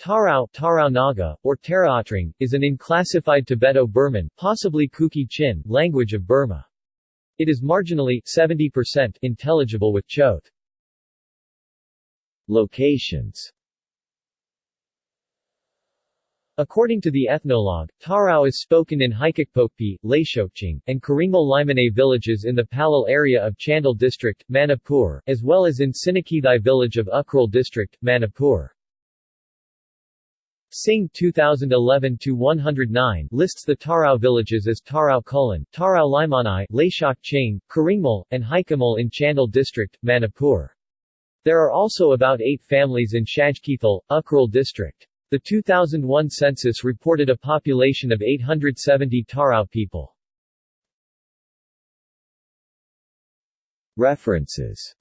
Tarao, Tarao Naga, or Taraotrang, is an unclassified Tibeto-Burman possibly Kuki-Chin language of Burma. It is marginally 70% intelligible with Chot. Locations According to the ethnologue, Tarao is spoken in Haikakpokpi, Laishokching, and Karingmal Limane villages in the Pallel area of Chandel district, Manipur, as well as in Sinikithai village of Ukhrul district, Manipur. Singh 2011-109 lists the Tarao villages as Tarao Kulan, Tarao Limanai, Laishok Ching, Karingmal, and Haikamal in Chandel district, Manipur. There are also about eight families in Shajkithal, Ukhrul district. The 2001 census reported a population of 870 Tarao people. References